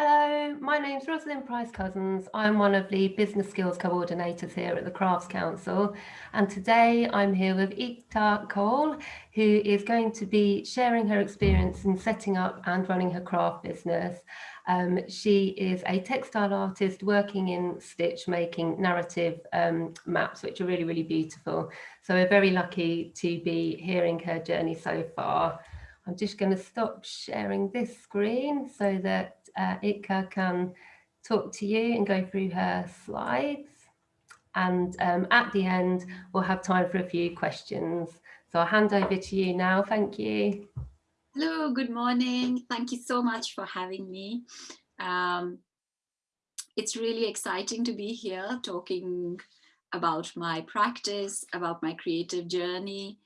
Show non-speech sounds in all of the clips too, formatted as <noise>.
Hello, my name is Rosalind Price Cousins. I'm one of the business skills coordinators here at the Crafts Council. And today I'm here with Ekta Kaul, who is going to be sharing her experience in setting up and running her craft business. Um, she is a textile artist working in stitch, making narrative um, maps, which are really, really beautiful. So we're very lucky to be hearing her journey so far. I'm just going to stop sharing this screen so that uh, Ekta can talk to you and go through her slides. And um, at the end, we'll have time for a few questions. So I'll hand over to you now. Thank you. Hello, good morning. Thank you so much for having me. Um, it's really exciting to be here talking about my practice, about my creative journey.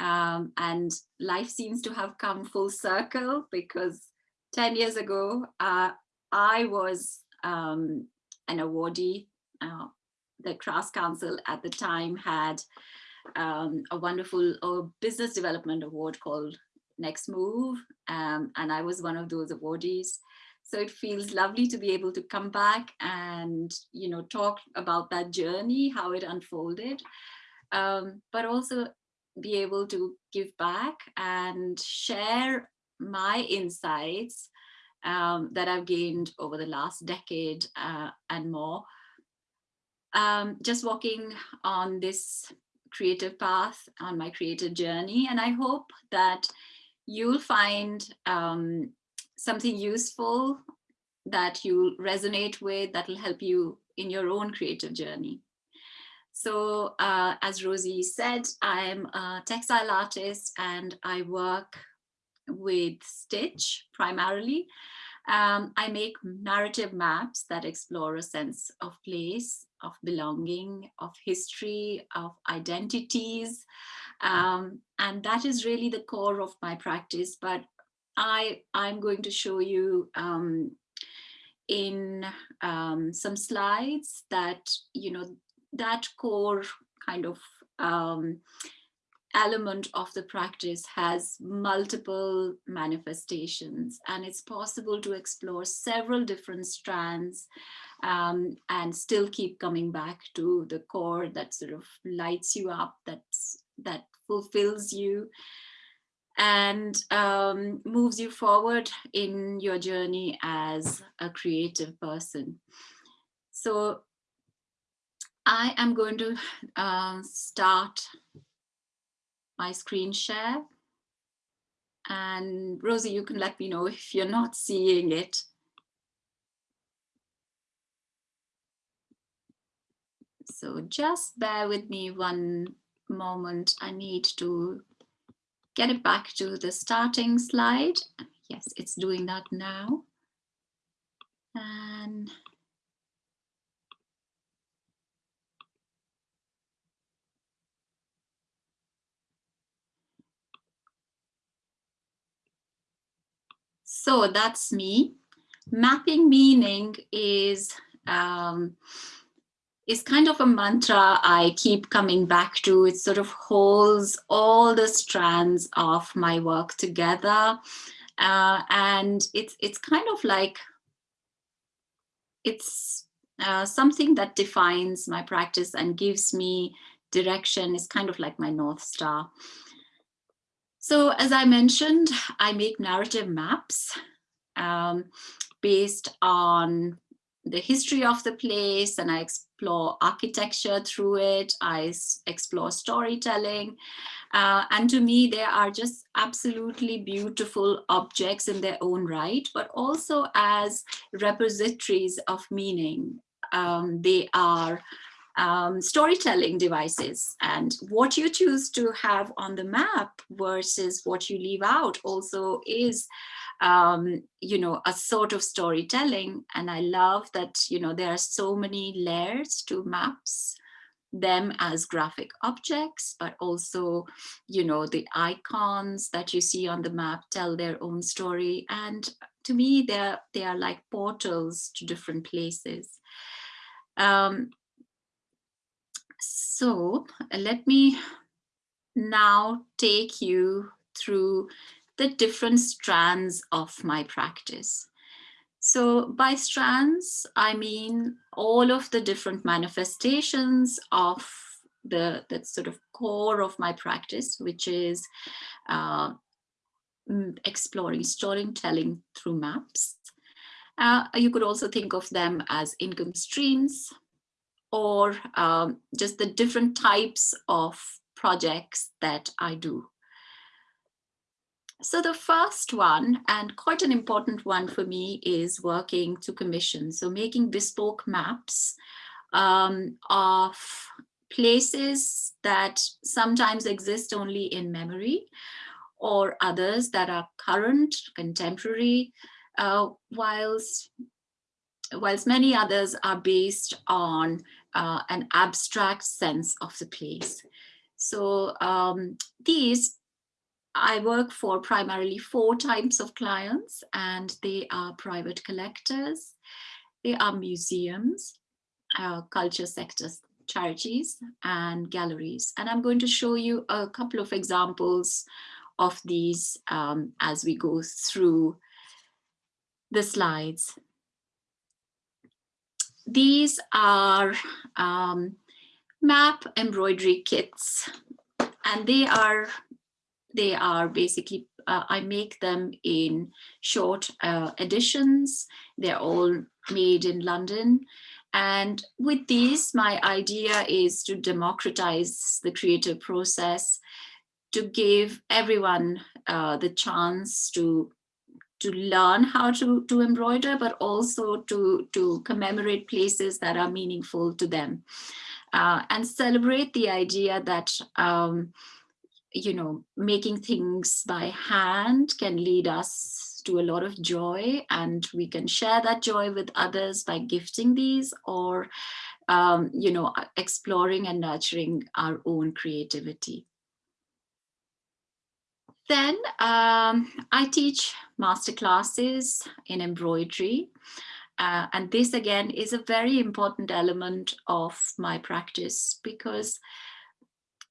Um, and life seems to have come full circle because 10 years ago, uh, I was um, an awardee. Uh, the Crafts Council at the time had um, a wonderful business development award called Next Move, um, and I was one of those awardees. So it feels lovely to be able to come back and, you know, talk about that journey, how it unfolded, um, but also be able to give back and share my insights um, that I've gained over the last decade uh, and more. Um, just walking on this creative path on my creative journey and I hope that you'll find um, something useful that you resonate with that will help you in your own creative journey. So uh, as Rosie said, I'm a textile artist and I work with Stitch primarily. Um, I make narrative maps that explore a sense of place, of belonging, of history, of identities. Um, and that is really the core of my practice. But I, I'm going to show you um, in um, some slides that, you know, that core kind of um, element of the practice has multiple manifestations and it's possible to explore several different strands um, and still keep coming back to the core that sort of lights you up, that's, that fulfills you and um, moves you forward in your journey as a creative person. So I am going to uh, start my screen share. And Rosie, you can let me know if you're not seeing it. So just bear with me one moment. I need to get it back to the starting slide. Yes, it's doing that now. And So that's me. Mapping meaning is um, is kind of a mantra I keep coming back to. It sort of holds all the strands of my work together. Uh, and it's, it's kind of like, it's uh, something that defines my practice and gives me direction. It's kind of like my North Star. So as I mentioned, I make narrative maps um, based on the history of the place and I explore architecture through it. I explore storytelling. Uh, and to me, they are just absolutely beautiful objects in their own right, but also as repositories of meaning. Um, they are um, storytelling devices. And what you choose to have on the map versus what you leave out also is um, you know a sort of storytelling. And I love that you know there are so many layers to maps them as graphic objects but also you know the icons that you see on the map tell their own story. And to me they're they are like portals to different places. Um, so let me now take you through the different strands of my practice. So by strands, I mean all of the different manifestations of the, the sort of core of my practice, which is uh, exploring storytelling through maps. Uh, you could also think of them as income streams or um, just the different types of projects that I do. So the first one, and quite an important one for me, is working to commission. So making bespoke maps um, of places that sometimes exist only in memory or others that are current, contemporary, uh, whilst, whilst many others are based on uh, an abstract sense of the place. So um, these I work for primarily four types of clients and they are private collectors, they are museums, uh, culture sectors, charities and galleries. And I'm going to show you a couple of examples of these um, as we go through the slides. These are um, map embroidery kits and they are they are basically, uh, I make them in short uh, editions. They're all made in London. And with these, my idea is to democratize the creative process, to give everyone uh, the chance to to learn how to, to embroider, but also to, to commemorate places that are meaningful to them. Uh, and celebrate the idea that um, you know, making things by hand can lead us to a lot of joy and we can share that joy with others by gifting these or, um, you know, exploring and nurturing our own creativity. Then um, I teach masterclasses in embroidery. Uh, and this again is a very important element of my practice because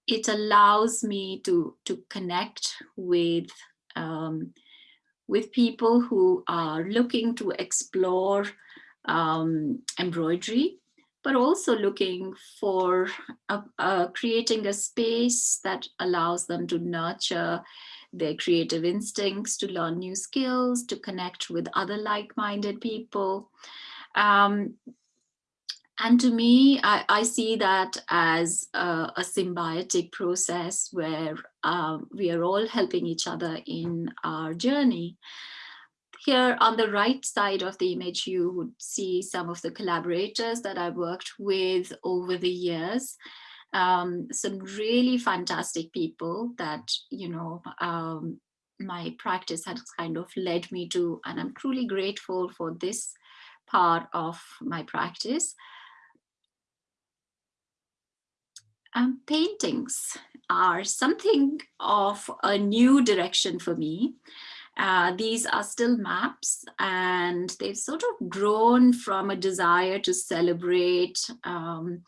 it allows me to to connect with um, with people who are looking to explore um, embroidery, but also looking for creating a space that allows them to nurture their creative instincts, to learn new skills, to connect with other like-minded people. Um, and to me, I, I see that as a, a symbiotic process where um, we are all helping each other in our journey. Here on the right side of the image, you would see some of the collaborators that I worked with over the years. Um, some really fantastic people that, you know, um, my practice has kind of led me to, and I'm truly grateful for this part of my practice. Um, paintings are something of a new direction for me. Uh, these are still maps and they've sort of grown from a desire to celebrate um,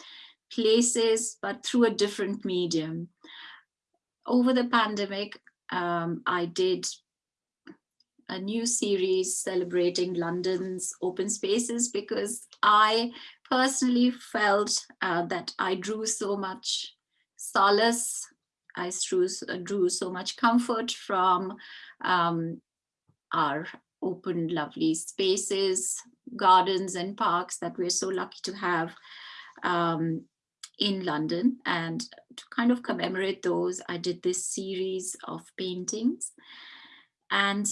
places, but through a different medium. Over the pandemic, um, I did a new series celebrating London's open spaces because I personally felt uh, that I drew so much solace, I drew, drew so much comfort from um, our open, lovely spaces, gardens and parks that we're so lucky to have um, in London. And to kind of commemorate those, I did this series of paintings. And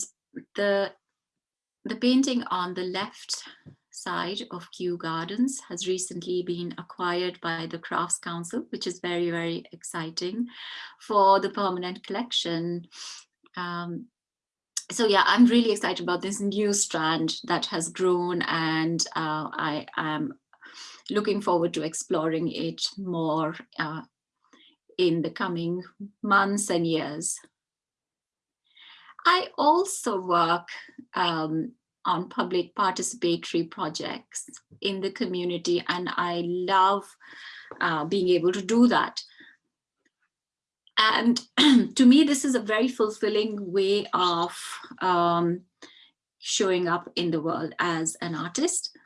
the, the painting on the left side of Kew Gardens has recently been acquired by the Crafts Council, which is very, very exciting for the permanent collection. Um, so yeah, I'm really excited about this new strand that has grown and uh, I am looking forward to exploring it more uh, in the coming months and years. I also work um, on public participatory projects in the community and I love uh, being able to do that. And <clears throat> to me, this is a very fulfilling way of um, showing up in the world as an artist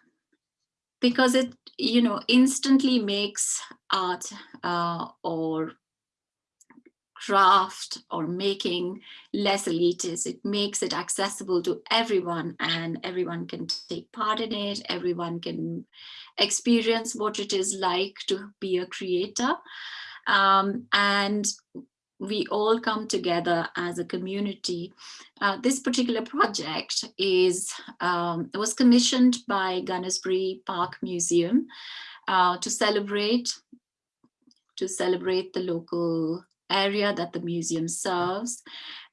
because it you know instantly makes art uh, or craft or making less elitist. It makes it accessible to everyone and everyone can take part in it. Everyone can experience what it is like to be a creator. Um, and we all come together as a community. Uh, this particular project is um, was commissioned by Gunnersbury Park Museum uh, to celebrate to celebrate the local area that the museum serves.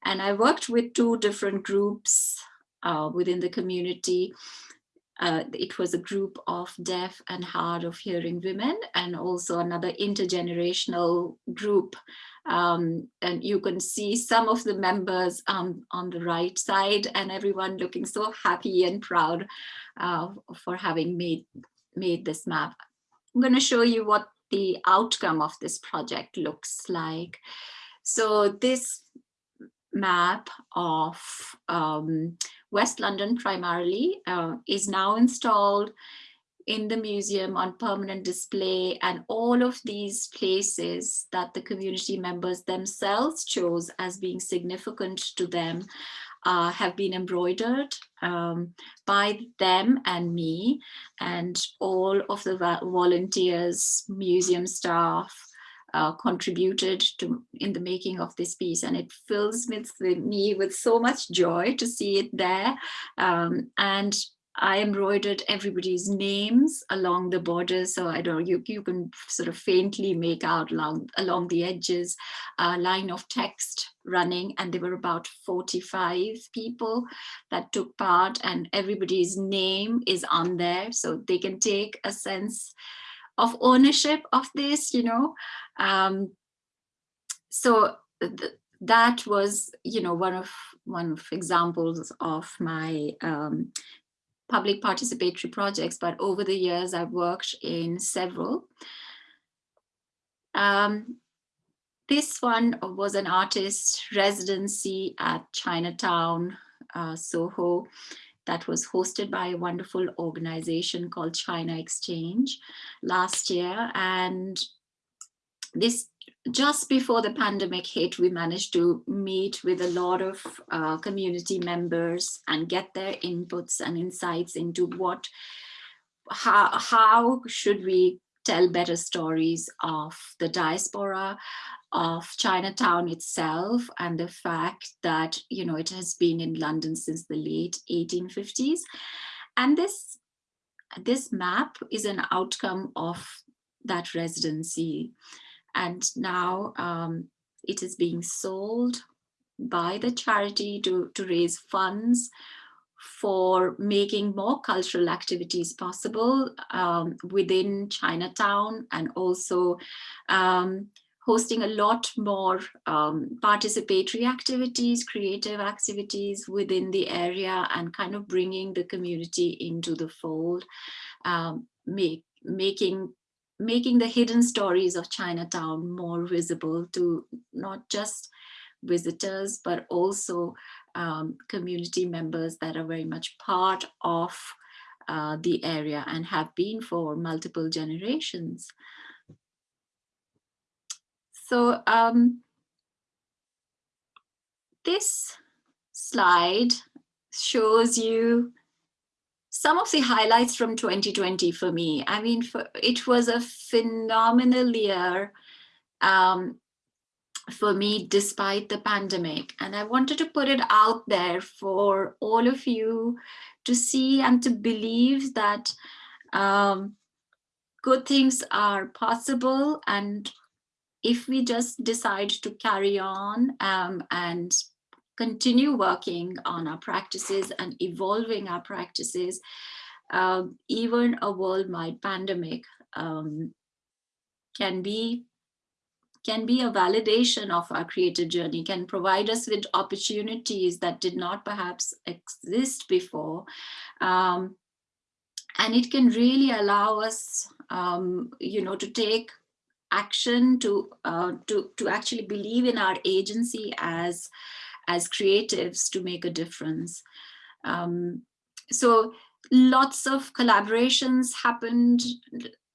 And I worked with two different groups uh, within the community. Uh, it was a group of deaf and hard of hearing women and also another intergenerational group. Um, and you can see some of the members um, on the right side and everyone looking so happy and proud uh, for having made, made this map. I'm going to show you what the outcome of this project looks like. So this map of um, West London primarily uh, is now installed in the museum on permanent display and all of these places that the community members themselves chose as being significant to them uh, have been embroidered um, by them and me and all of the volunteers, museum staff, uh, contributed to in the making of this piece and it fills me with so much joy to see it there um, and I embroidered everybody's names along the borders. So I don't, you, you can sort of faintly make out along, along the edges a line of text running and there were about 45 people that took part and everybody's name is on there. So they can take a sense of ownership of this, you know. Um, so th that was, you know, one of one of examples of my um, public participatory projects, but over the years I've worked in several. Um, this one was an artist residency at Chinatown, uh, Soho, that was hosted by a wonderful organization called China Exchange last year. And this just before the pandemic hit, we managed to meet with a lot of uh, community members and get their inputs and insights into what, how, how should we tell better stories of the diaspora, of Chinatown itself, and the fact that, you know, it has been in London since the late 1850s. And this, this map is an outcome of that residency. And now um, it is being sold by the charity to, to raise funds for making more cultural activities possible um, within Chinatown and also um, hosting a lot more um, participatory activities, creative activities within the area and kind of bringing the community into the fold, um, make, making making the hidden stories of Chinatown more visible to not just visitors, but also um, community members that are very much part of uh, the area and have been for multiple generations. So um, this slide shows you some of the highlights from 2020 for me. I mean, for, it was a phenomenal year um, for me despite the pandemic. And I wanted to put it out there for all of you to see and to believe that um, good things are possible. And if we just decide to carry on um, and continue working on our practices and evolving our practices, uh, even a worldwide pandemic um, can be can be a validation of our creative journey, can provide us with opportunities that did not perhaps exist before. Um, and it can really allow us, um, you know, to take action, to, uh, to, to actually believe in our agency as as creatives to make a difference. Um, so lots of collaborations happened,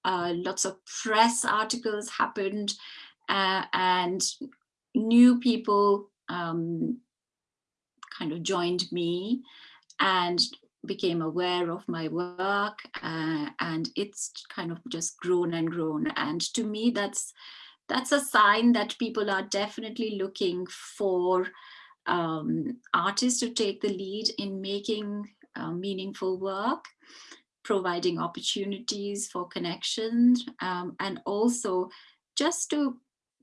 uh, lots of press articles happened, uh, and new people um, kind of joined me and became aware of my work uh, and it's kind of just grown and grown. And to me that's that's a sign that people are definitely looking for um, artists to take the lead in making uh, meaningful work providing opportunities for connection um, and also just to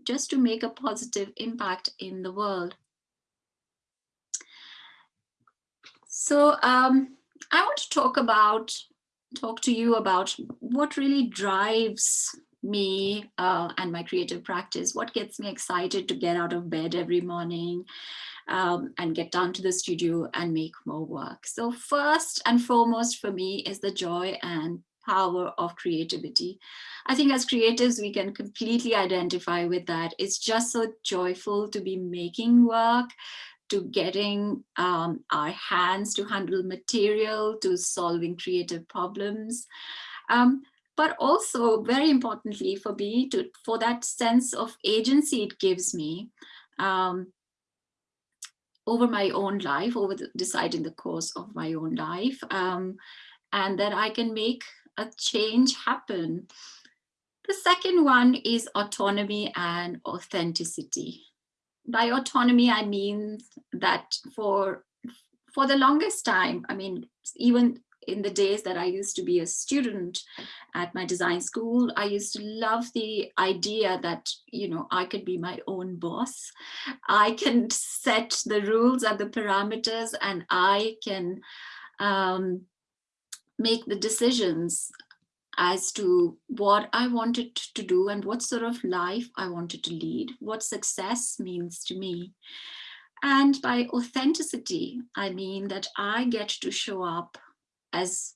just to make a positive impact in the world. So um, I want to talk about, talk to you about what really drives me uh, and my creative practice, what gets me excited to get out of bed every morning um, and get down to the studio and make more work. So first and foremost for me is the joy and power of creativity. I think as creatives, we can completely identify with that. It's just so joyful to be making work, to getting um, our hands to handle material, to solving creative problems. Um, but also very importantly for me, to, for that sense of agency it gives me um, over my own life, over the, deciding the course of my own life, um, and that I can make a change happen. The second one is autonomy and authenticity by autonomy, I mean that for for the longest time, I mean, even in the days that I used to be a student at my design school, I used to love the idea that, you know, I could be my own boss. I can set the rules and the parameters and I can um, make the decisions as to what I wanted to do and what sort of life I wanted to lead, what success means to me. And by authenticity, I mean that I get to show up as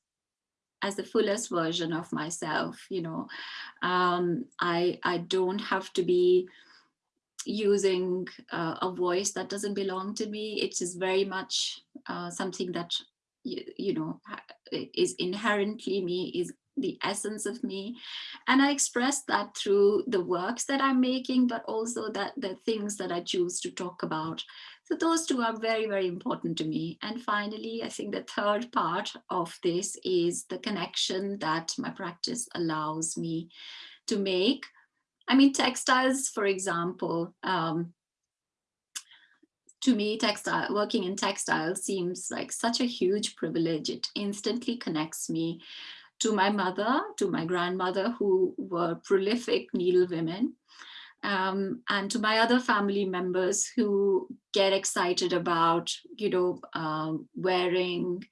as the fullest version of myself, you know, um, I, I don't have to be using uh, a voice that doesn't belong to me. It is very much uh, something that, you, you know, is inherently me, is the essence of me. And i express that through the works that i'm making but also that the things that i choose to talk about. So those two are very very important to me. And finally i think the third part of this is the connection that my practice allows me to make. I mean textiles for example um, to me, textile working in textiles seems like such a huge privilege. It instantly connects me to my mother, to my grandmother, who were prolific needle women, um, and to my other family members who get excited about, you know, um, wearing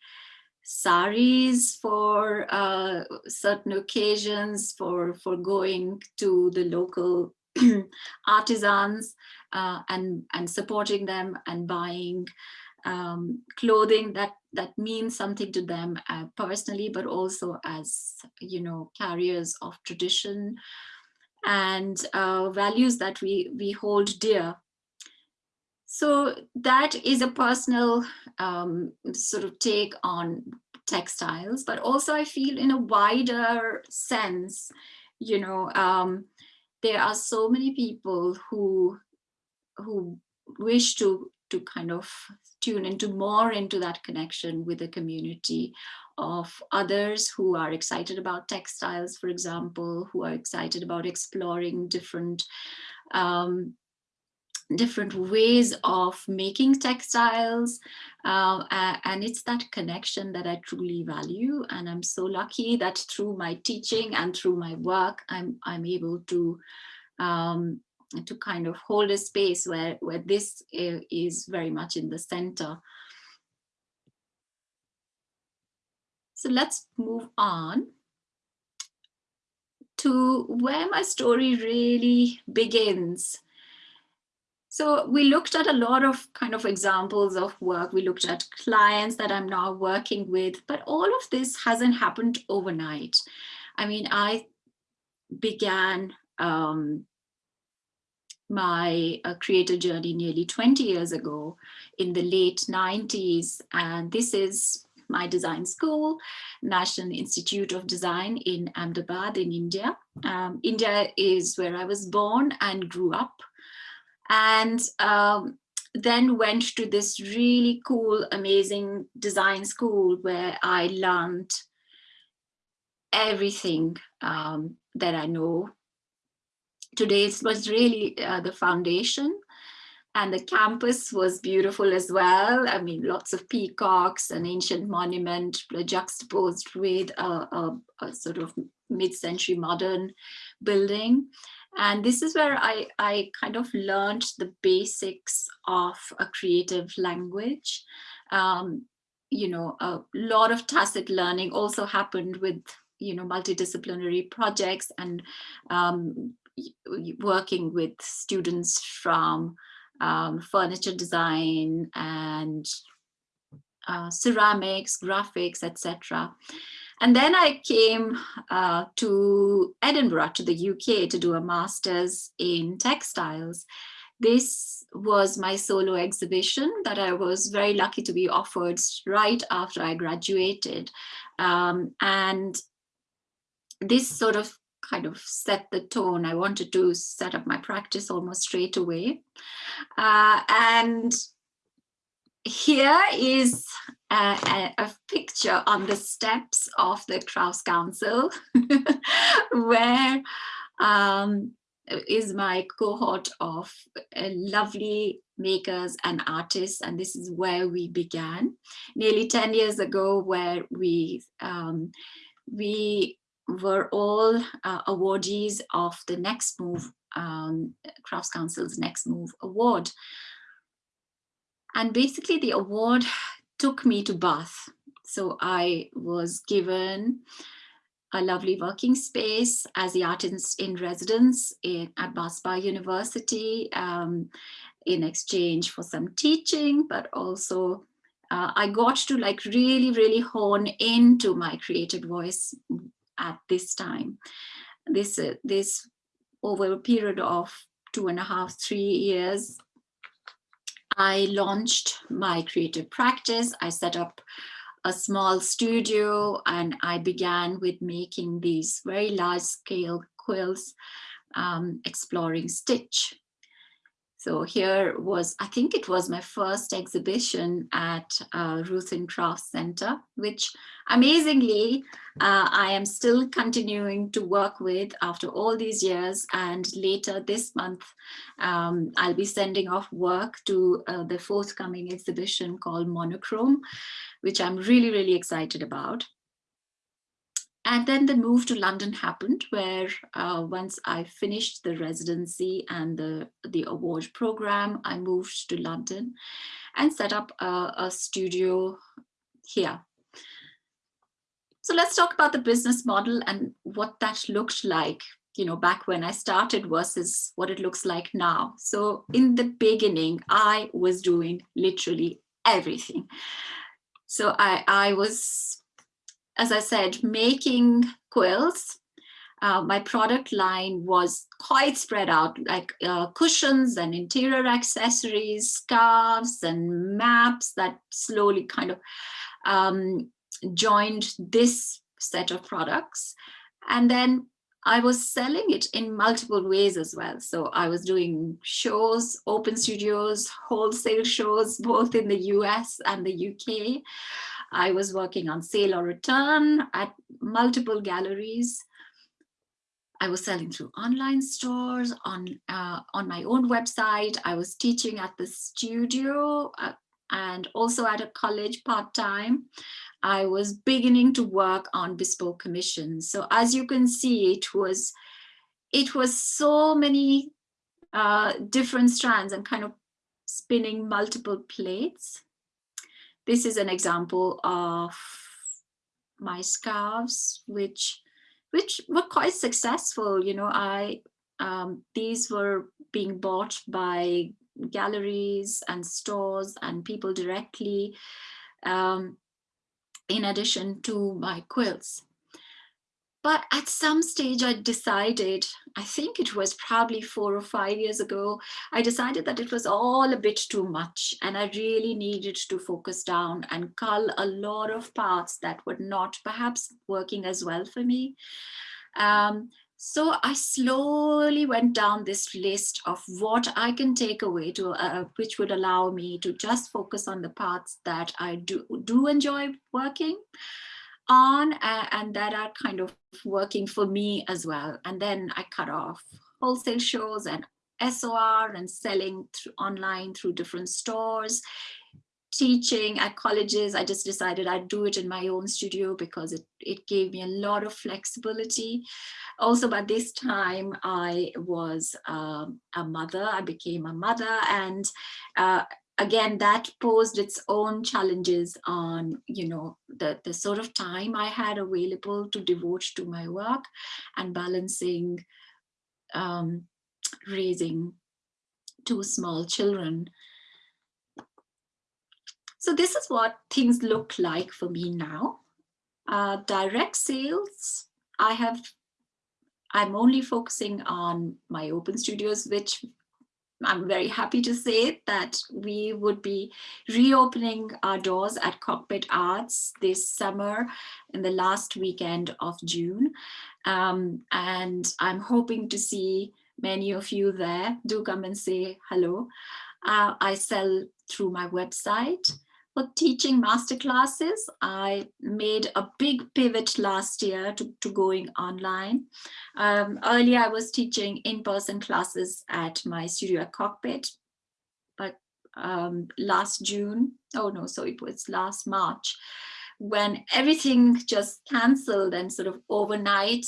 saris for uh, certain occasions, for, for going to the local <clears throat> artisans uh, and, and supporting them and buying um, clothing that that means something to them uh, personally, but also as you know carriers of tradition and uh, values that we we hold dear. So that is a personal um, sort of take on textiles, but also I feel in a wider sense, you know, um, there are so many people who who wish to to kind of tune into more into that connection with the community of others who are excited about textiles, for example, who are excited about exploring different um, different ways of making textiles. Uh, and it's that connection that I truly value. And I'm so lucky that through my teaching and through my work I'm I'm able to um, to kind of hold a space where, where this is very much in the center. So let's move on to where my story really begins. So we looked at a lot of kind of examples of work. We looked at clients that I'm now working with, but all of this hasn't happened overnight. I mean, I began um, my uh, creative journey nearly 20 years ago in the late 90s. And this is my design school, National Institute of Design in Ahmedabad in India. Um, India is where I was born and grew up. And um, then went to this really cool, amazing design school where I learned everything um, that I know. Today it was really uh, the foundation and the campus was beautiful as well. I mean, lots of peacocks, an ancient monument juxtaposed with a, a, a sort of mid-century modern building. And this is where I, I kind of learned the basics of a creative language. Um, you know, a lot of tacit learning also happened with, you know, multidisciplinary projects and um, working with students from um, furniture design and uh, ceramics, graphics, etc. And then I came uh, to Edinburgh, to the UK, to do a master's in textiles. This was my solo exhibition that I was very lucky to be offered right after I graduated. Um, and this sort of kind of set the tone. I wanted to set up my practice almost straight away. Uh, and here is a, a, picture on the steps of the Crafts Council <laughs> where um, is my cohort of uh, lovely makers and artists and this is where we began nearly 10 years ago where we um, we were all uh, awardees of the Next Move, um, Crafts Council's Next Move Award. And basically the award took me to Bath. So I was given a lovely working space as the artist in residence in, at Bath Spa University um, in exchange for some teaching, but also uh, I got to like really, really hone into my creative voice at this time. This, uh, this over a period of two and a half, three years, I launched my creative practice. I set up a small studio and I began with making these very large scale quills, um, exploring stitch. So here was, I think it was my first exhibition at uh, Ruthin Crafts Center, which amazingly, uh, I am still continuing to work with after all these years. And later this month, um, I'll be sending off work to uh, the forthcoming exhibition called Monochrome, which I'm really, really excited about. And then the move to London happened where uh, once I finished the residency and the, the award program, I moved to London and set up a, a studio here. So let's talk about the business model and what that looked like you know, back when I started versus what it looks like now. So in the beginning, I was doing literally everything. So I, I was as I said, making quilts. Uh, my product line was quite spread out, like uh, cushions and interior accessories, scarves and maps that slowly kind of um, joined this set of products. And then I was selling it in multiple ways as well. So I was doing shows, open studios, wholesale shows, both in the US and the UK. I was working on sale or return at multiple galleries. I was selling through online stores, on, uh, on my own website. I was teaching at the studio uh, and also at a college part-time. I was beginning to work on bespoke commissions. So as you can see, it was, it was so many uh, different strands and kind of spinning multiple plates. This is an example of my scarves, which which were quite successful. You know, I um, these were being bought by galleries and stores and people directly, um, in addition to my quilts. but at some stage I decided, I think it was probably four or five years ago, I decided that it was all a bit too much and I really needed to focus down and cull a lot of parts that were not perhaps working as well for me. Um, so I slowly went down this list of what I can take away to uh, which would allow me to just focus on the parts that I do, do enjoy working on uh, and that are kind of working for me as well. And then I cut off wholesale shows and SOR and selling through online through different stores teaching at colleges, I just decided I'd do it in my own studio because it, it gave me a lot of flexibility. Also, by this time, I was um, a mother, I became a mother and uh, again, that posed its own challenges on, you know, the, the sort of time I had available to devote to my work and balancing um, raising two small children so this is what things look like for me now. Uh, direct sales, I have, I'm only focusing on my open studios, which I'm very happy to say that we would be reopening our doors at Cockpit Arts this summer in the last weekend of June. Um, and I'm hoping to see many of you there. Do come and say hello. Uh, I sell through my website for teaching masterclasses. I made a big pivot last year to, to going online. Um, earlier, I was teaching in-person classes at my studio at Cockpit, but um, last June, oh no, so it was last March, when everything just canceled and sort of overnight,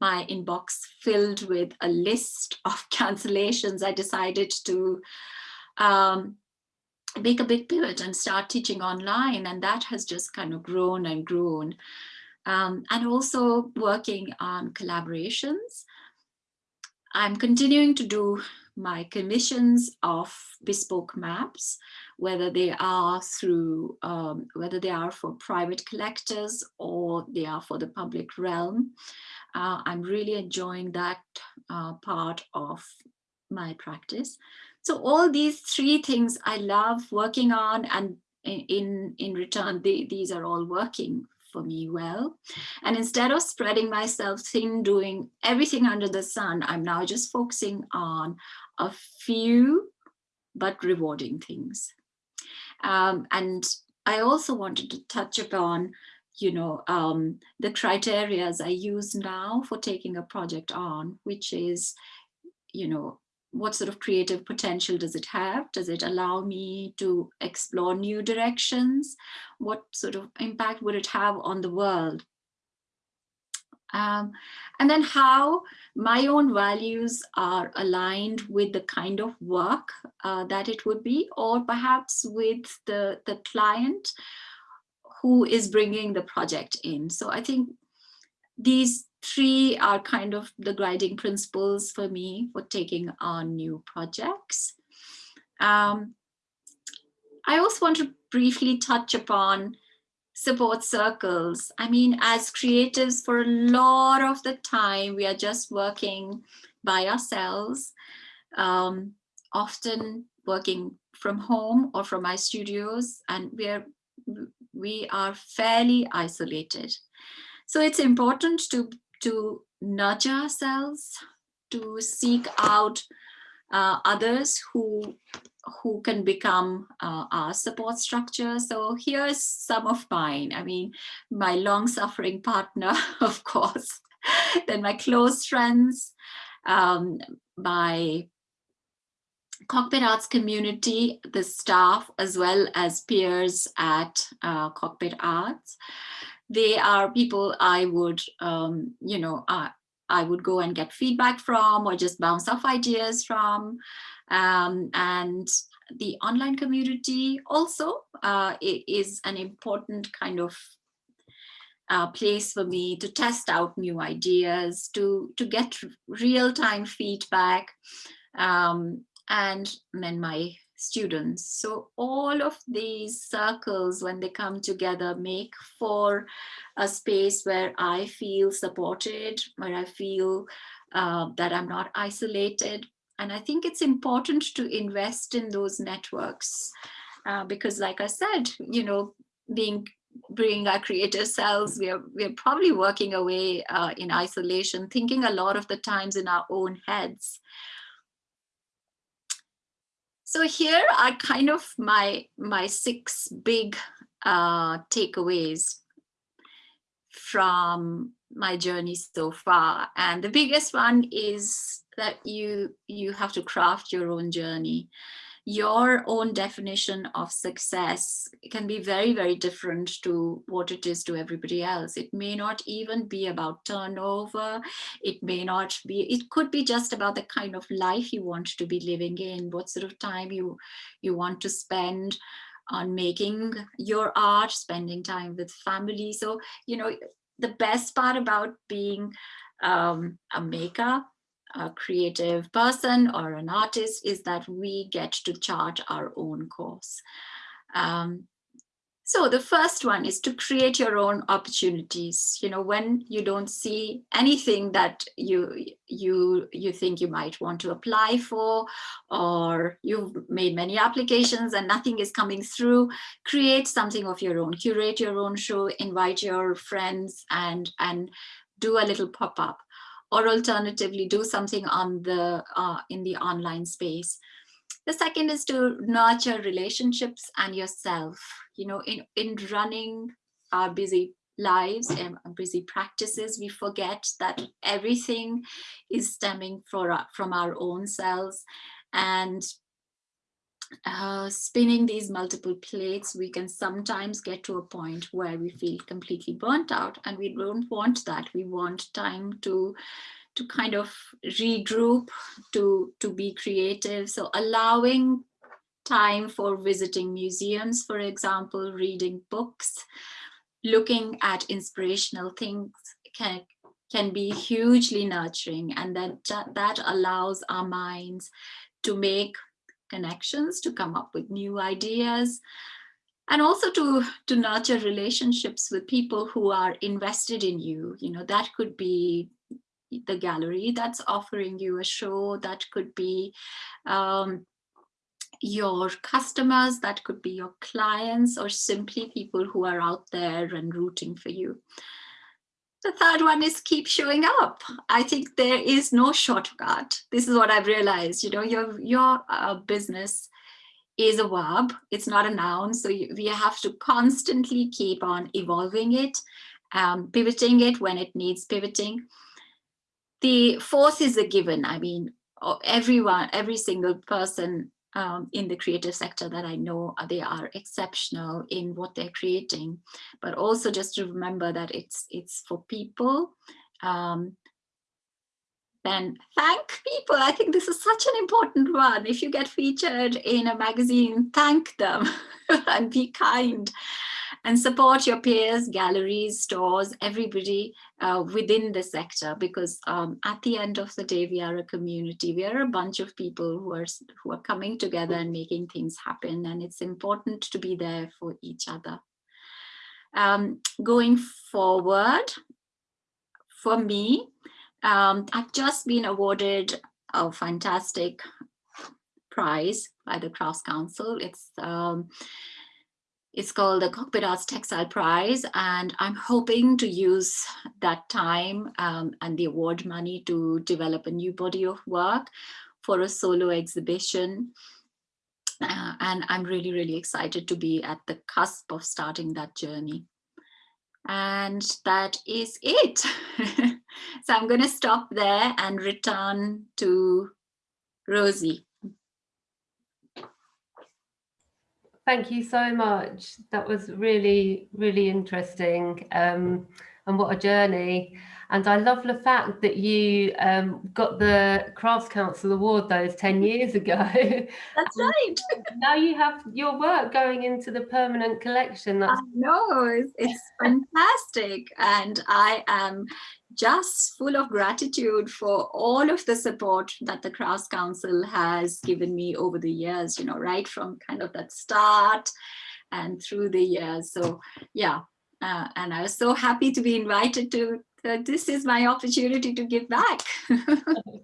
my inbox filled with a list of <laughs> cancellations, I decided to um, make a big pivot and start teaching online. And that has just kind of grown and grown. Um, and also working on collaborations. I'm continuing to do my commissions of bespoke maps, whether they are through, um, whether they are for private collectors or they are for the public realm. Uh, I'm really enjoying that uh, part of my practice. So all these three things I love working on and in, in return, they, these are all working for me well. And instead of spreading myself thin, doing everything under the sun, I'm now just focusing on a few but rewarding things. Um, and I also wanted to touch upon, you know, um, the criterias I use now for taking a project on, which is, you know, what sort of creative potential does it have? Does it allow me to explore new directions? What sort of impact would it have on the world? Um, and then how my own values are aligned with the kind of work uh, that it would be, or perhaps with the, the client who is bringing the project in. So I think these three are kind of the guiding principles for me for taking on new projects. Um, I also want to briefly touch upon support circles. I mean, as creatives, for a lot of the time, we are just working by ourselves, um, often working from home or from my studios, and we are, we are fairly isolated. So it's important to to nudge ourselves, to seek out uh, others who who can become uh, our support structure. So here's some of mine. I mean, my long suffering partner, <laughs> of course, <laughs> then my close friends, um, my Cockpit Arts community, the staff, as well as peers at uh, Cockpit Arts they are people I would, um, you know, uh, I would go and get feedback from or just bounce off ideas from. Um, and the online community also uh, is an important kind of uh, place for me to test out new ideas, to, to get real-time feedback. Um, and then my students. So all of these circles, when they come together, make for a space where I feel supported, where I feel uh, that I'm not isolated. And I think it's important to invest in those networks uh, because like I said, you know, being bringing our creative selves, we are, we are probably working away uh, in isolation, thinking a lot of the times in our own heads. So here are kind of my, my six big uh, takeaways from my journey so far. And the biggest one is that you, you have to craft your own journey your own definition of success can be very, very different to what it is to everybody else. It may not even be about turnover. It may not be, it could be just about the kind of life you want to be living in, what sort of time you, you want to spend on making your art, spending time with family. So, you know, the best part about being um, a maker a creative person or an artist is that we get to charge our own course. Um, so the first one is to create your own opportunities. You know, when you don't see anything that you you you think you might want to apply for, or you've made many applications and nothing is coming through, create something of your own, curate your own show, invite your friends and and do a little pop-up or alternatively do something on the uh, in the online space. The second is to nurture relationships and yourself. You know, in, in running our busy lives and busy practices, we forget that everything is stemming for, from our own selves. And uh, spinning these multiple plates, we can sometimes get to a point where we feel completely burnt out and we don't want that. We want time to to kind of regroup, to, to be creative. So allowing time for visiting museums, for example, reading books, looking at inspirational things can, can be hugely nurturing and that, that allows our minds to make connections, to come up with new ideas, and also to to nurture relationships with people who are invested in you. You know that could be the gallery that's offering you a show that could be um, your customers that could be your clients or simply people who are out there and rooting for you the third one is keep showing up. I think there is no shortcut. This is what I've realized, you know, your, your uh, business is a verb, it's not a noun. So you, we have to constantly keep on evolving it, um, pivoting it when it needs pivoting. The fourth is a given. I mean, everyone, every single person um, in the creative sector that I know, they are exceptional in what they're creating, but also just to remember that it's it's for people. Um, then thank people. I think this is such an important one. If you get featured in a magazine, thank them <laughs> and be kind and support your peers, galleries, stores, everybody uh, within the sector, because um, at the end of the day, we are a community. We are a bunch of people who are, who are coming together and making things happen. And it's important to be there for each other. Um, going forward, for me, um, I've just been awarded a fantastic prize by the Crafts Council. It's um, it's called the Cockpit Arts Textile Prize, and I'm hoping to use that time um, and the award money to develop a new body of work for a solo exhibition. Uh, and I'm really, really excited to be at the cusp of starting that journey. And that is it. <laughs> so I'm going to stop there and return to Rosie. Thank you so much. That was really, really interesting. Um, and what a journey. And I love the fact that you um, got the Crafts Council Award those 10 <laughs> years ago. That's right. <laughs> now you have your work going into the permanent collection. That's I know, it's, it's fantastic. And I am just full of gratitude for all of the support that the Crafts Council has given me over the years, you know, right from kind of that start and through the years. So yeah, uh, and I was so happy to be invited to uh, this is my opportunity to give back. <laughs>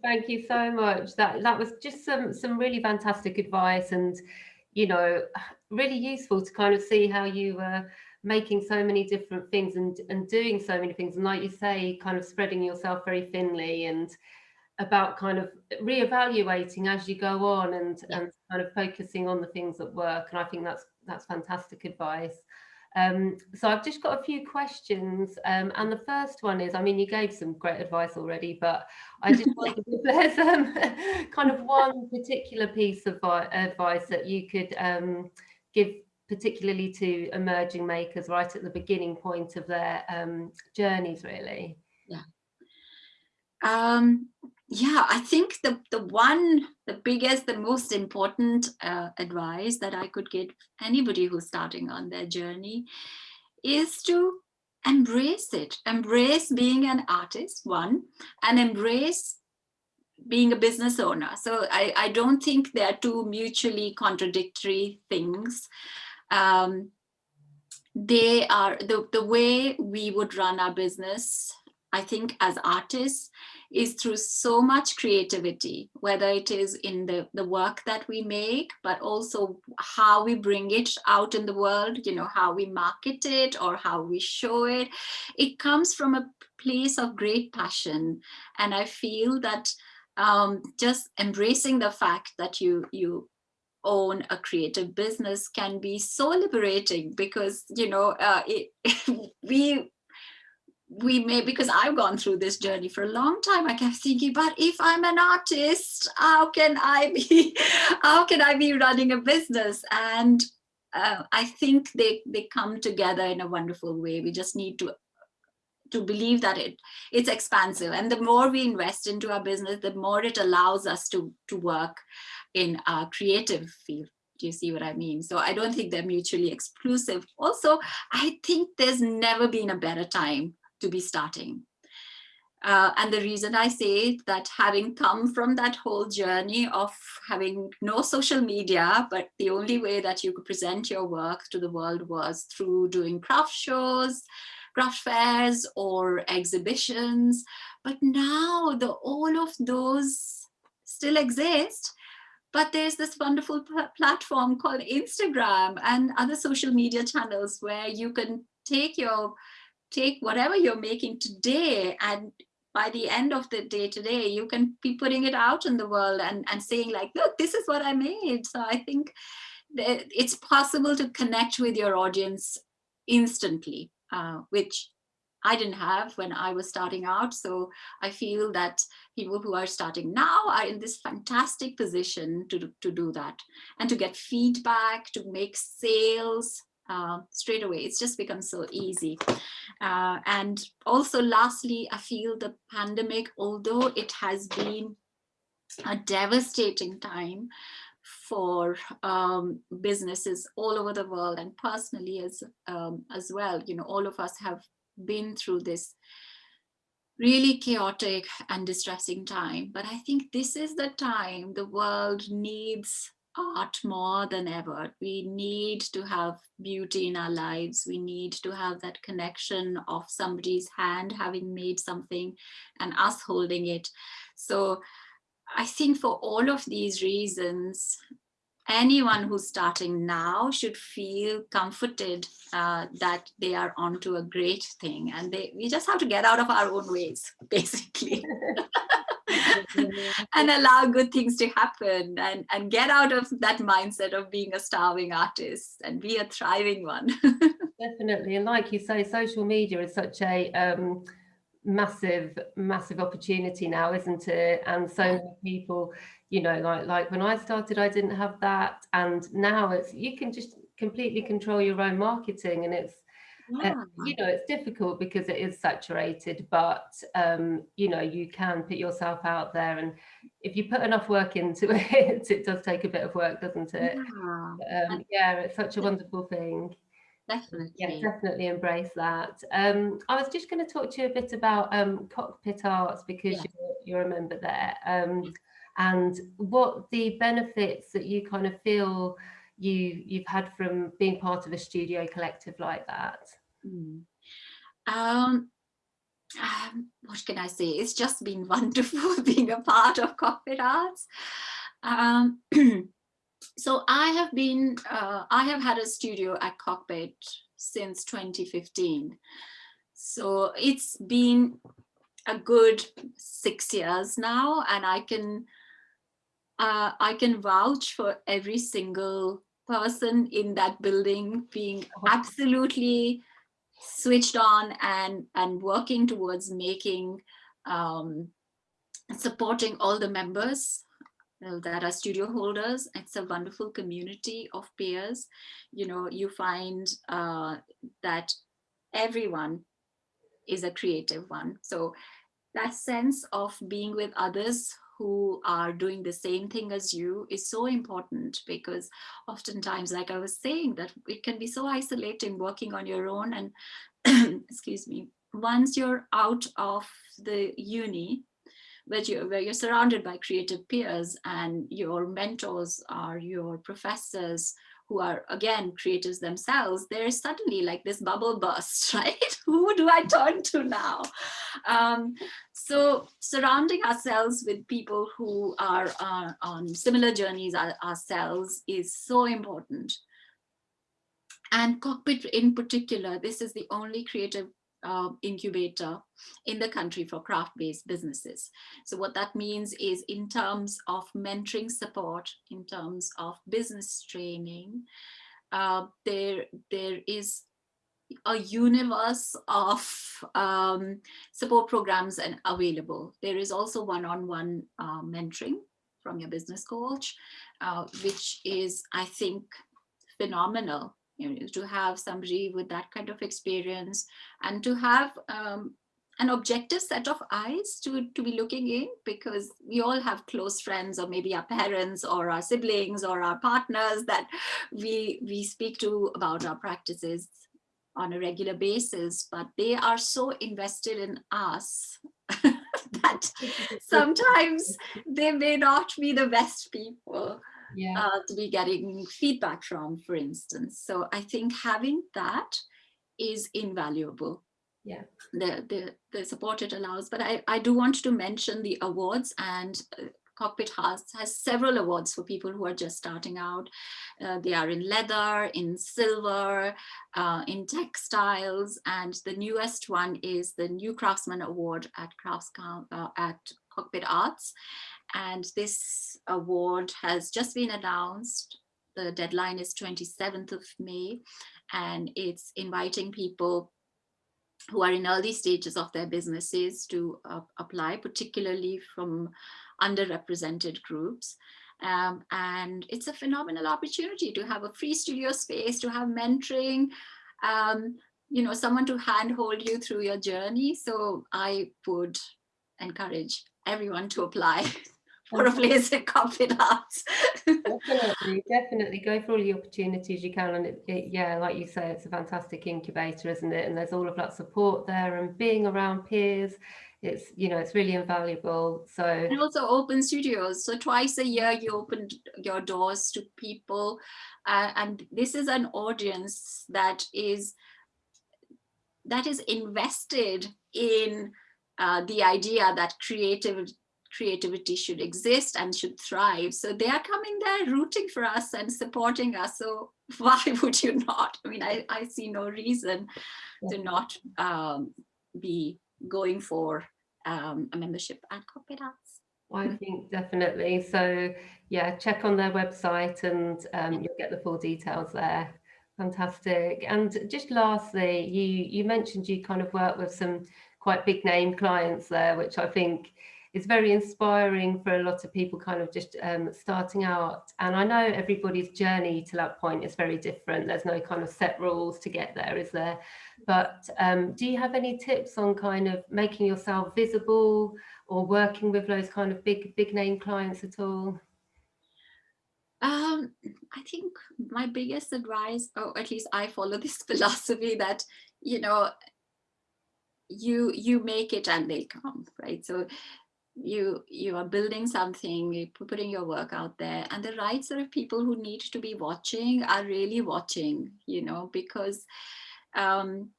Thank you so much. That that was just some some really fantastic advice and you know really useful to kind of see how you were making so many different things and and doing so many things and like you say kind of spreading yourself very thinly and about kind of reevaluating as you go on and yeah. and kind of focusing on the things that work and I think that's that's fantastic advice. Um, so I've just got a few questions um, and the first one is, I mean, you gave some great advice already, but I just <laughs> wondered if there's um, <laughs> kind of one particular piece of advice that you could um, give particularly to emerging makers right at the beginning point of their um, journeys, really? Yeah. Um, yeah, I think the, the one, the biggest, the most important uh, advice that I could give anybody who's starting on their journey is to embrace it, embrace being an artist, one, and embrace being a business owner. So I, I don't think they are two mutually contradictory things. Um, they are the, the way we would run our business, I think as artists, is through so much creativity, whether it is in the, the work that we make, but also how we bring it out in the world, you know, how we market it or how we show it. It comes from a place of great passion. And I feel that um, just embracing the fact that you, you own a creative business can be so liberating because you know uh, it, <laughs> we we may because I've gone through this journey for a long time I kept thinking but if I'm an artist how can I be <laughs> how can I be running a business? And uh, I think they they come together in a wonderful way. We just need to to believe that it it's expansive. And the more we invest into our business the more it allows us to to work in a creative field do you see what I mean? So I don't think they're mutually exclusive. Also, I think there's never been a better time to be starting. Uh, and the reason I say that having come from that whole journey of having no social media, but the only way that you could present your work to the world was through doing craft shows, craft fairs or exhibitions. But now the all of those still exist, but there's this wonderful platform called Instagram and other social media channels where you can take your take whatever you're making today and by the end of the day today, you can be putting it out in the world and, and saying like, look, this is what I made. So I think that it's possible to connect with your audience instantly, uh, which I didn't have when I was starting out. So I feel that people who are starting now are in this fantastic position to, to do that and to get feedback, to make sales, uh, straight away. It's just become so easy. Uh, and also lastly, I feel the pandemic, although it has been a devastating time for um, businesses all over the world and personally as um, as well, you know, all of us have been through this really chaotic and distressing time. But I think this is the time the world needs art more than ever. We need to have beauty in our lives. We need to have that connection of somebody's hand having made something and us holding it. So I think for all of these reasons, anyone who's starting now should feel comforted uh, that they are onto a great thing and they we just have to get out of our own ways <laughs> basically and allow good things to happen and, and get out of that mindset of being a starving artist and be a thriving one. <laughs> Definitely. And like you say, social media is such a um, massive, massive opportunity now, isn't it? And so many people, you know, like, like when I started, I didn't have that. And now it's, you can just completely control your own marketing and it's, uh, you know, it's difficult because it is saturated, but, um, you know, you can put yourself out there and if you put enough work into <laughs> it, it does take a bit of work, doesn't it? Yeah, um, yeah it's such a wonderful thing. Definitely. Yeah, definitely embrace that. Um, I was just going to talk to you a bit about um, Cockpit Arts because Yeah. you're, you're a member there um, and what the benefits that you kind of feel you, you've had from being part of a studio collective like that. Mm. Um, um, what can I say? It's just been <laughs> wonderful <laughs> being a part of Cockpit Arts. Um, <clears throat> so I have been, uh, I have had a studio at Cockpit since 2015. So it's been a good six years now, and I can, uh, I can vouch for every single person in that building being absolutely switched on and and working towards making um, supporting all the members that are studio holders. It's a wonderful community of peers. You know you find uh, that everyone is a creative one. So that sense of being with others who are doing the same thing as you is so important because oftentimes, like I was saying, that it can be so isolating working on your own and <clears throat> excuse me, once you're out of the uni, where you're, where you're surrounded by creative peers and your mentors are your professors who are again creators themselves, there's suddenly like this bubble burst, <laughs> right? Who do I turn to now? Um, so surrounding ourselves with people who are uh, on similar journeys ourselves is so important. And Cockpit in particular, this is the only creative uh, incubator in the country for craft-based businesses. So what that means is in terms of mentoring support, in terms of business training, uh, there, there is a universe of um, support programs and available. There is also one-on-one -on -one, uh, mentoring from your business coach, uh, which is, I think, phenomenal you know, to have somebody with that kind of experience and to have um, an objective set of eyes to, to be looking in because we all have close friends or maybe our parents or our siblings or our partners that we, we speak to about our practices on a regular basis, but they are so invested in us <laughs> that sometimes they may not be the best people yeah. uh, to be getting feedback from, for instance. So I think having that is invaluable. Yeah. The, the, the support it allows, but I, I do want to mention the awards and uh, Cockpit has, has several awards for people who are just starting out. Uh, they are in leather, in silver, uh, in textiles, and the newest one is the New Craftsman Award at Crafts uh, at Cockpit Arts. And this award has just been announced. The deadline is 27th of May, and it's inviting people who are in early stages of their businesses to uh, apply, particularly from underrepresented groups. Um, and it's a phenomenal opportunity to have a free studio space, to have mentoring, um, you know, someone to handhold you through your journey. So I would encourage everyone to apply. <laughs> place at Cockpit Arts. definitely, definitely go for all the opportunities you can. And it, it, yeah, like you say, it's a fantastic incubator, isn't it? And there's all of that support there and being around peers. It's, you know, it's really invaluable. So and also open studios. So twice a year you open your doors to people. Uh, and this is an audience that is that is invested in uh, the idea that creative creativity should exist and should thrive. So they are coming there rooting for us and supporting us. So <laughs> why would you not? I mean, I, I see no reason to not um, be going for um, a membership at Cockpit Arts. I think definitely. So yeah, check on their website and um, you'll get the full details there. Fantastic. And just lastly, you you mentioned you kind of work with some quite big name clients there, which I think is very inspiring for a lot of people kind of just um, starting out. And I know everybody's journey to that point is very different. There's no kind of set rules to get there, is there? But um, do you have any tips on kind of making yourself visible or working with those kind of big, big name clients at all? Um, I think my biggest advice, or at least I follow this <laughs> philosophy that, you know, you you make it and they come, right? So you you are building something you're putting your work out there and the right sort of people who need to be watching are really watching you know because um,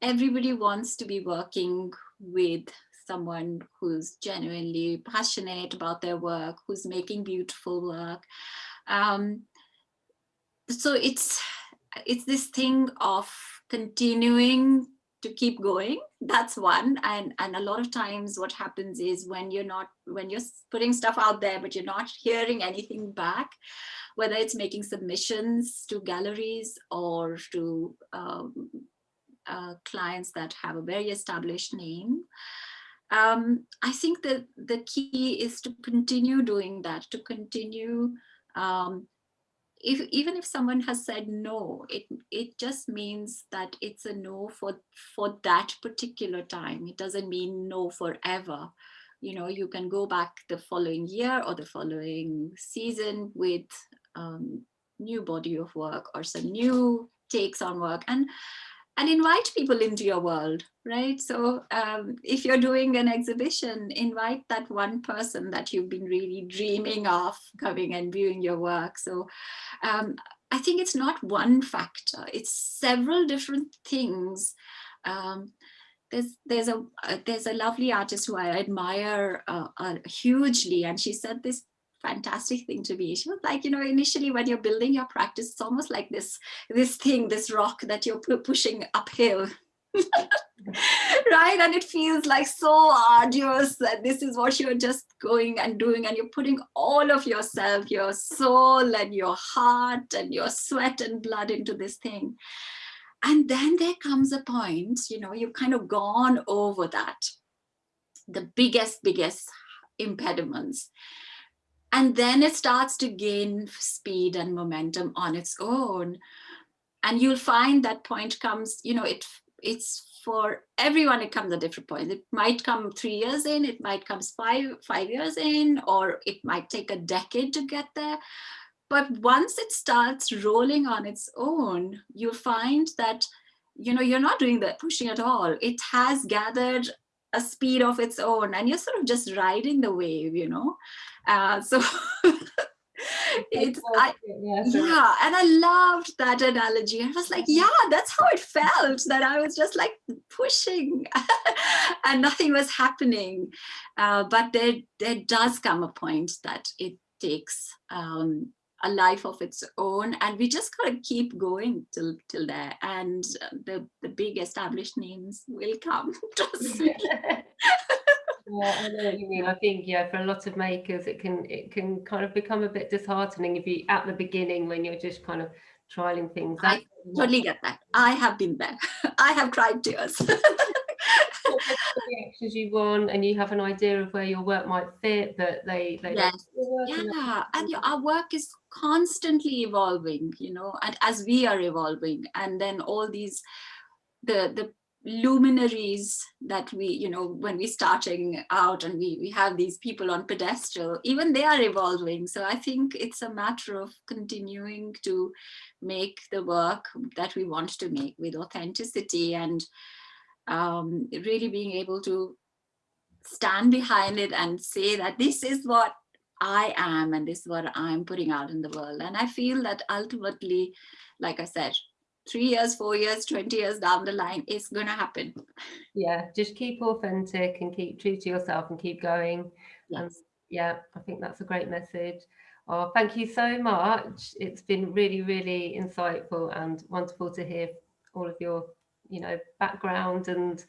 everybody wants to be working with someone who's genuinely passionate about their work who's making beautiful work. Um, so it's it's this thing of continuing to keep going. That's one. And and a lot of times what happens is when you're not when you're putting stuff out there but you're not hearing anything back whether it's making submissions to galleries or to um, uh, clients that have a very established name um, I think that the key is to continue doing that, to continue um, if even if someone has said no, it it just means that it's a no for for that particular time. It doesn't mean no forever. You know, you can go back the following year or the following season with um, new body of work or some new takes on work. And and invite people into your world, right? So um, if you're doing an exhibition, invite that one person that you've been really dreaming of coming and viewing your work. So um, I think it's not one factor, it's several different things. Um, there's there's a uh, there's a lovely artist who I admire uh, uh, hugely, and she said this fantastic thing to be. She was like, you know, initially when you're building your practice, it's almost like this, this thing, this rock that you're pushing uphill. <laughs> right and it feels like so arduous that this is what you're just going and doing and you're putting all of yourself your soul and your heart and your sweat and blood into this thing and then there comes a point you know you've kind of gone over that the biggest biggest impediments and then it starts to gain speed and momentum on its own. And you'll find that point comes, you know, it it's for everyone, it comes at different points. It might come three years in, it might come five, five years in, or it might take a decade to get there. But once it starts rolling on its own, you'll find that, you know, you're not doing the pushing at all. It has gathered a speed of its own and you're sort of just riding the wave, you know. Uh, so <laughs> it's I, yeah and i loved that analogy. I was like yeah that's how it felt that i was just like pushing <laughs> and nothing was happening. Uh, but there there does come a point that it takes um, a life of its own and we just gotta keep going till till there and uh, the the big established names will come <laughs> trust me yeah, I know what you mean. I think yeah, for a lot of makers, it can it can kind of become a bit disheartening if you at the beginning when you're just kind of trialing things. I totally get that. I have been there. <laughs> I have cried tears. <laughs> the reactions you want, and you have an idea of where your work might fit, but they they yes. yeah, and your, our work is constantly evolving, you know, and as we are evolving, and then all these the the luminaries that we, you know, when we starting out and we, we have these people on pedestal, even they are evolving. So I think it's a matter of continuing to make the work that we want to make with authenticity and um, really being able to stand behind it and say that this is what I am and this is what I'm putting out in the world. And I feel that ultimately, like I said, three years, four years, 20 years down the line, it's going to happen. Yeah, just keep authentic and keep true to yourself and keep going. Yes. And yeah, I think that's a great message. Oh, thank you so much. It's been really, really insightful and wonderful to hear all of your, you know, background and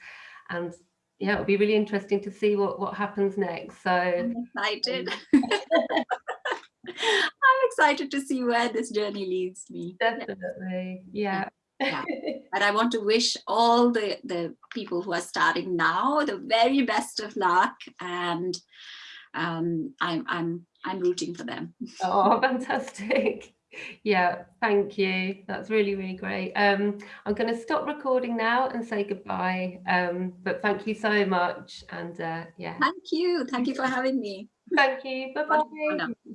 and yeah, it'll be really interesting to see what what happens next. So I'm excited. Um, <laughs> I'm excited to see where this journey leads me. Definitely. Yeah. yeah. <laughs> but I want to wish all the, the people who are starting now the very best of luck and um, I'm, I'm, I'm rooting for them. Oh, <laughs> fantastic. Yeah, thank you. That's really, really great. Um, I'm going to stop recording now and say goodbye. Um, but thank you so much. And uh, yeah. Thank you. Thank you for <laughs> having me. Thank you. Bye-bye.